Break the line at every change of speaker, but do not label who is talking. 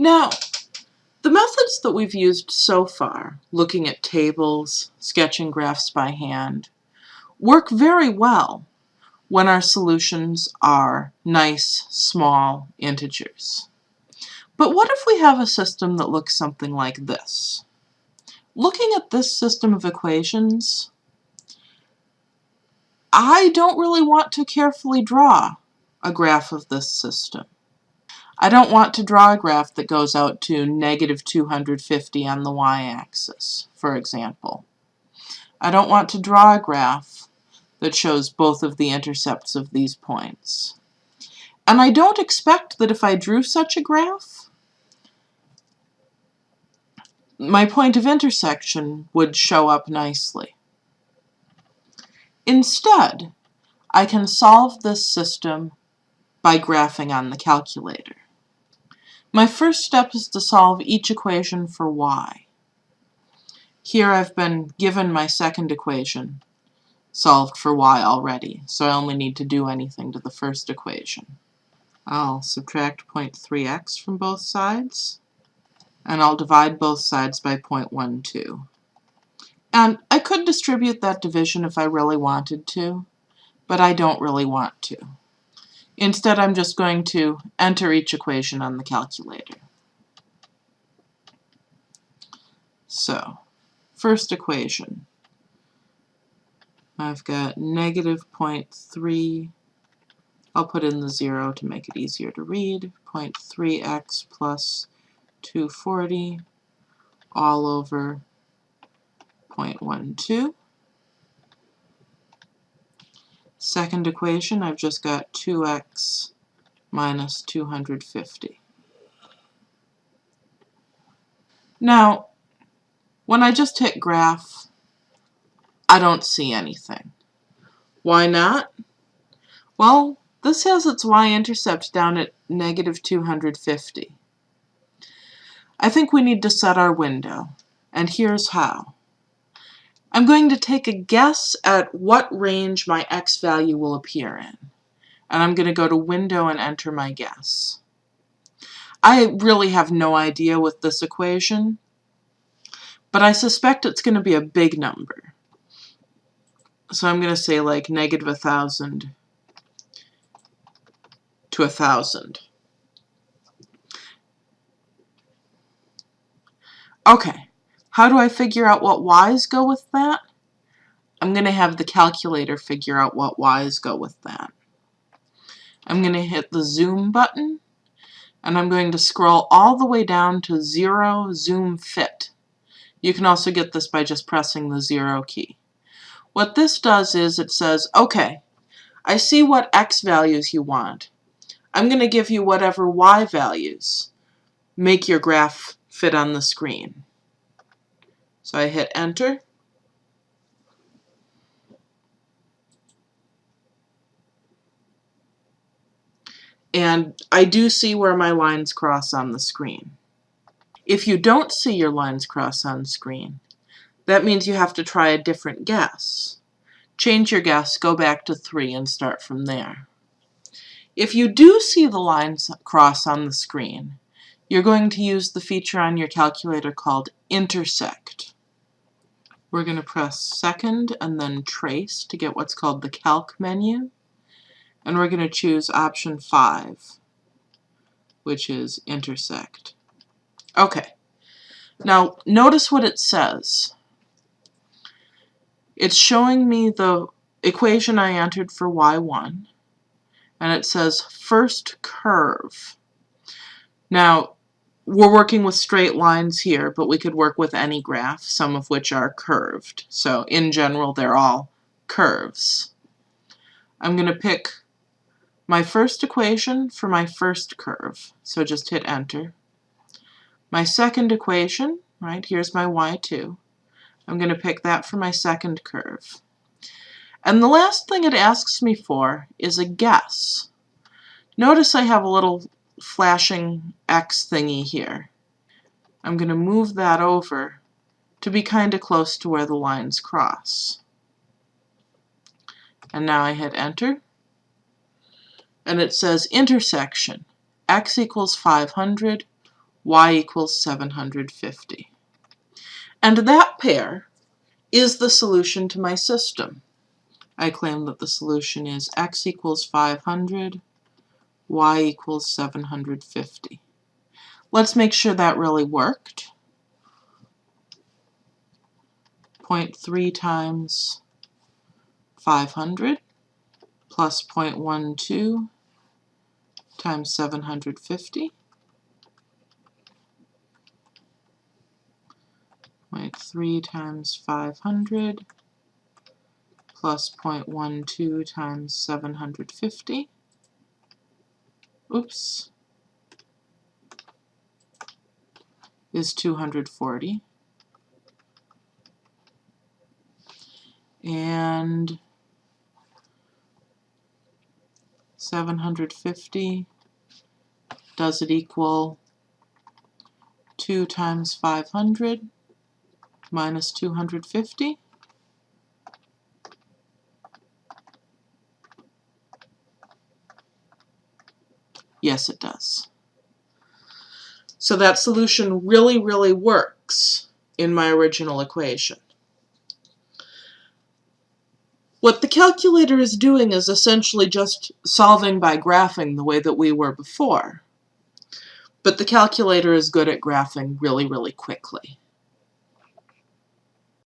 Now, the methods that we've used so far, looking at tables, sketching graphs by hand, work very well when our solutions are nice, small integers. But what if we have a system that looks something like this? Looking at this system of equations, I don't really want to carefully draw a graph of this system. I don't want to draw a graph that goes out to negative 250 on the y-axis, for example. I don't want to draw a graph that shows both of the intercepts of these points. And I don't expect that if I drew such a graph, my point of intersection would show up nicely. Instead, I can solve this system by graphing on the calculator. My first step is to solve each equation for y. Here I've been given my second equation solved for y already, so I only need to do anything to the first equation. I'll subtract 0.3x from both sides, and I'll divide both sides by 0.12. And I could distribute that division if I really wanted to, but I don't really want to. Instead, I'm just going to enter each equation on the calculator. So, first equation. I've got negative 0.3, I'll put in the 0 to make it easier to read, 0.3x plus 240 all over 0.12. Second equation, I've just got 2x minus 250. Now, when I just hit graph, I don't see anything. Why not? Well, this has its y-intercept down at negative 250. I think we need to set our window, and here's how. I'm going to take a guess at what range my x value will appear in. And I'm going to go to Window and enter my guess. I really have no idea with this equation, but I suspect it's going to be a big number. So I'm going to say like negative a thousand to a thousand. Okay, how do I figure out what y's go with that? I'm going to have the calculator figure out what y's go with that. I'm going to hit the zoom button and I'm going to scroll all the way down to zero zoom fit. You can also get this by just pressing the zero key. What this does is it says, okay, I see what x values you want. I'm going to give you whatever y values make your graph fit on the screen. So I hit enter. And I do see where my lines cross on the screen. If you don't see your lines cross on screen, that means you have to try a different guess. Change your guess, go back to 3 and start from there. If you do see the lines cross on the screen, you're going to use the feature on your calculator called intersect. We're going to press second and then trace to get what's called the calc menu. And we're going to choose option 5, which is intersect. Okay. Now, notice what it says. It's showing me the equation I entered for y1, and it says first curve. Now, we're working with straight lines here, but we could work with any graph, some of which are curved. So in general, they're all curves. I'm going to pick my first equation for my first curve. So just hit enter. My second equation, right, here's my y2. I'm going to pick that for my second curve. And the last thing it asks me for is a guess. Notice I have a little flashing X thingy here. I'm going to move that over to be kind of close to where the lines cross. And now I hit enter. And it says intersection, x equals 500, y equals 750. And that pair is the solution to my system. I claim that the solution is x equals 500, y equals 750. Let's make sure that really worked. 0.3 times 500 plus 0.12 times 750. 0.3 times 500 plus 0.12 times 750. Oops. Is 240. And 750, does it equal 2 times 500 minus 250? Yes, it does. So that solution really, really works in my original equation. What the calculator is doing is essentially just solving by graphing the way that we were before. But the calculator is good at graphing really, really quickly.